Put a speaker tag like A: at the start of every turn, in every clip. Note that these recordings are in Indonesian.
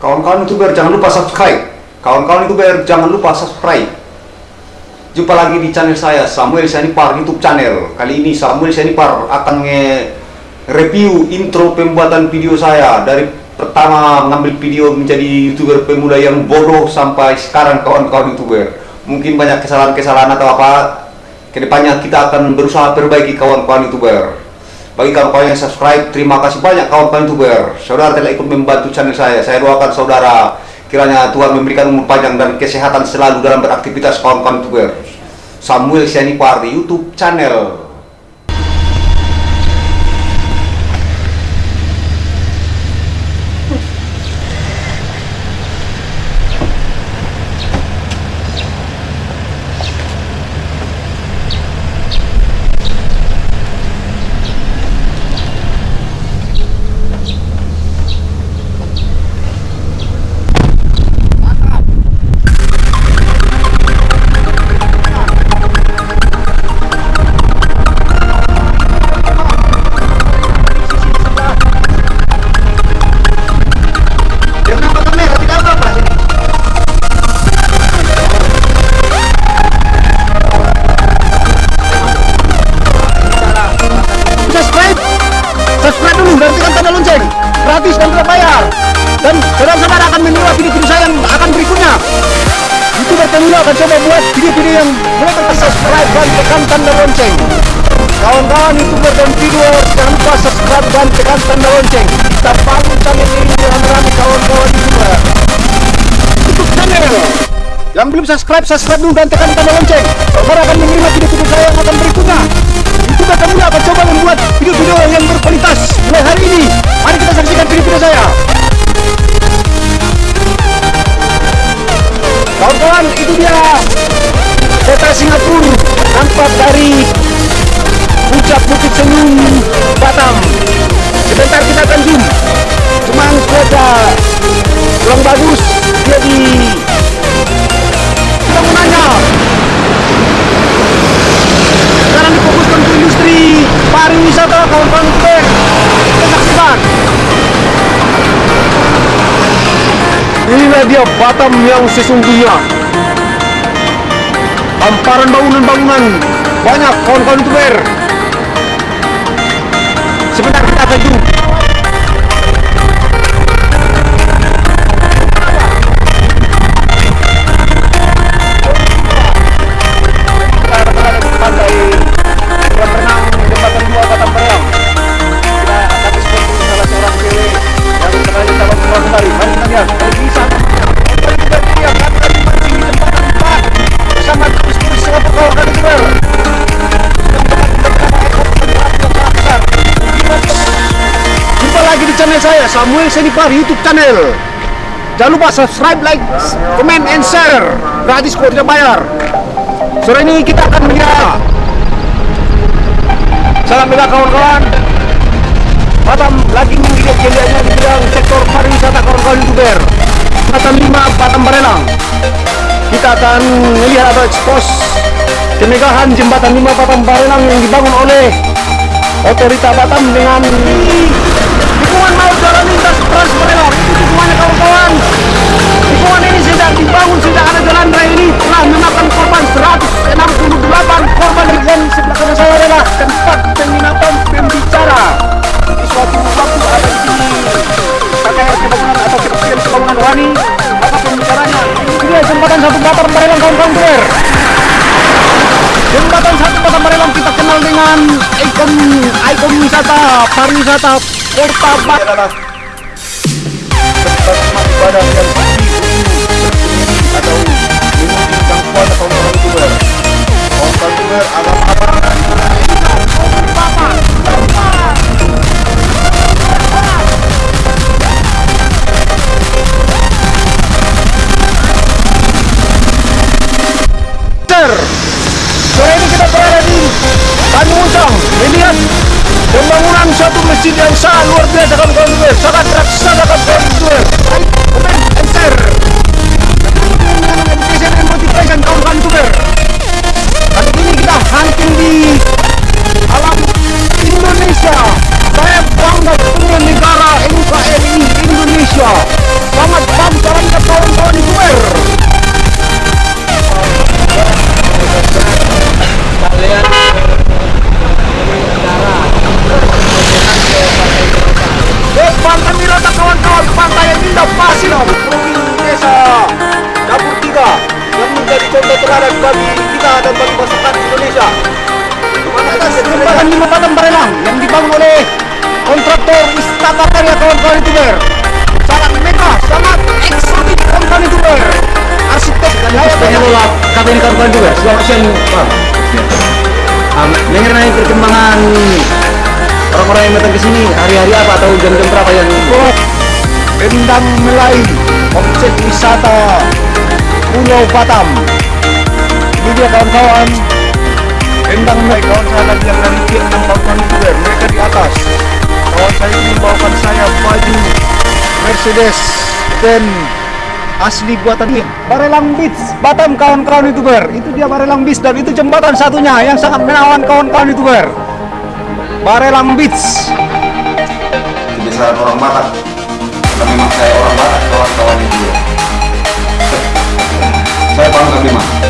A: Kawan-kawan youtuber jangan lupa subscribe. Kawan-kawan youtuber jangan lupa subscribe. Jumpa lagi di channel saya Samuel Sianipar YouTube channel. Kali ini Samuel Sianipar akan nge-review intro pembuatan video saya dari pertama mengambil video menjadi youtuber pemuda yang bodoh sampai sekarang kawan-kawan youtuber. Mungkin banyak kesalahan-kesalahan atau apa. Ke depannya kita akan berusaha perbaiki kawan-kawan youtuber. Bagi kawan-kawan yang subscribe, terima kasih banyak kawan-kawan youtuber. Saudara telah ikut membantu channel saya. Saya doakan saudara kiranya Tuhan memberikan umur panjang dan kesehatan selalu dalam beraktivitas kawan-kawan youtuber. Samuel Sianipar di YouTube channel.
B: Lonceng gratis dan tidak bayar dan saudara-saudara akan menerima video-video saya yang akan berikutnya. Youtuber pemula akan coba buat video-video yang boleh tekan subscribe dan tekan tanda lonceng. Kawan-kawan youtuber dan video jangan lupa subscribe dan tekan tanda lonceng. Kita bangun channel ini rame-rame kawan-kawan youtuber YouTube channel. Yang belum subscribe, subscribe dulu dan tekan tanda lonceng. Saudara akan menerima video-video saya yang akan berikutnya yang berkualitas mulai hari ini. Mari kita saksikan video-video saya. Kawan-kawan itu dia. Kota Singapura nampak dari inilah dia Batam yang sesungguhnya. Hamparan bangunan-bangunan banyak kawan-kawan youtuber sebentar saya Samuel Senipar YouTube channel. Jangan lupa subscribe, like, comment, and share. Gratis kok tidak bayar. Sore ini kita akan melihat Salam bela kawan-kawan. Batam lagi menggigit jelianya di bidang sektor pariwisata kawan-kawan youtuber. Batam 5, Batam Barelang. Kita akan melihat atau expose kemegahan jembatan 5 Batam Barelang yang dibangun oleh Otorita Batam dengan tikungan maut jalan lintas Trans Barelang Itu tikungannya kawan-kawan. Tikungan ini sejak dibangun sejak ada jalan raya ini. Telah memakan korban 168 korban dan sebelah kanan saya adalah tempat penginapan pembicara. Di suatu waktu ada di sini. KKR Kebangunan atau Kementerian Pembangunan Rohani maka pembicaranya? Ini dia jembatan satu Batam Barelang kawan-kawan jembatan satu Barelang kita kenal dengan ikon ikon wisata pariwisata Kota Batam kawan-kawan youtuber sangat raksasa contoh teladan bagi kita dan bagi masyarakat Indonesia. Atas jembatan lima Batam Barelang yang dibangun oleh kontraktor Istaka Karya kawan-kawan youtuber. Sangat mega, sangat eksotik kawan-kawan youtuber. Arsitek dan layak
C: kafe ini kawan-kawan juga selamat siang Pak mengenai perkembangan orang-orang yang datang ke sini hari-hari apa atau jam-jam berapa yang
B: Endang Melayu, objek wisata Pulau Batam. Ini dia kawan-kawan. Endang Melayu, kawan saya lagi yang dari Vietnam, kawan-kawan youtuber. Mereka di atas. Kawan saya ini membawakan saya baju Mercedes dan asli buatan ini. Barelang Beach, Batam kawan-kawan youtuber. Itu dia Barelang Beach dan itu jembatan satunya yang sangat menawan kawan-kawan youtuber. Barelang Beach.
A: kebiasaan orang Batak karena memang saya orang Batak kawan-kawan itu saya bangga memang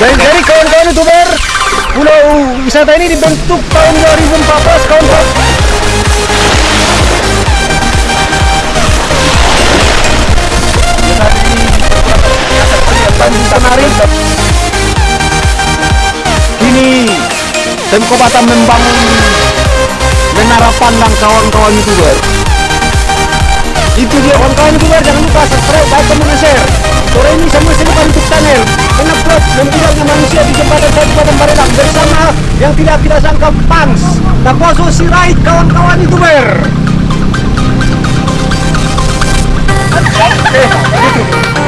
B: dari, dari kawan-kawan youtuber pulau wisata ini dibentuk tahun 2014 kawan-kawan Tanjung Menarik Kini Temko Batam membangun menara pandang kawan-kawan youtuber. Itu dia kawan-kawan youtuber. Jangan lupa subscribe, like, dan share. Sore ini semua silakan untuk channel yang tidak kita sangka Pangs. Dakwaso Sirait kawan-kawan youtuber Eh,